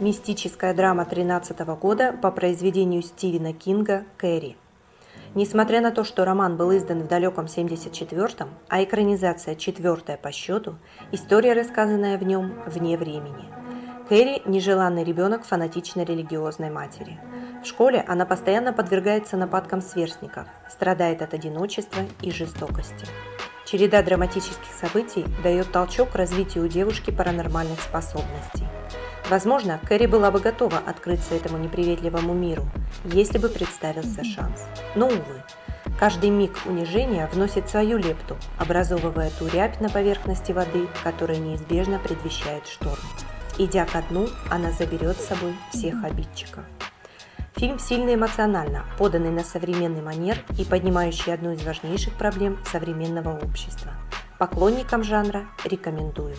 Мистическая драма 13 года по произведению Стивена Кинга «Кэрри». Несмотря на то, что роман был издан в далеком 74-м, а экранизация четвертая по счету, история, рассказанная в нем, вне времени. Кэрри – нежеланный ребенок фанатичной религиозной матери. В школе она постоянно подвергается нападкам сверстников, страдает от одиночества и жестокости. Череда драматических событий дает толчок к развитию у девушки паранормальных способностей. Возможно, Кэрри была бы готова открыться этому неприветливому миру, если бы представился шанс. Но, увы, каждый миг унижения вносит свою лепту, образовывая ту рябь на поверхности воды, которая неизбежно предвещает шторм. Идя ко дну, она заберет с собой всех обидчиков. Фильм сильно эмоционально, поданный на современный манер и поднимающий одну из важнейших проблем современного общества. Поклонникам жанра рекомендую.